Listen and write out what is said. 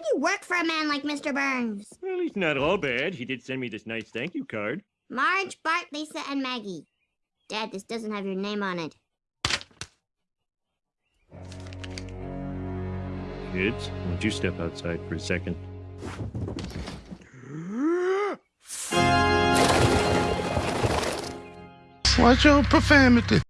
could you work for a man like Mr. Burns? Well, he's not all bad. He did send me this nice thank you card. Marge, Bart, Lisa, and Maggie. Dad, this doesn't have your name on it. Kids, won't you step outside for a second? Watch your profanity.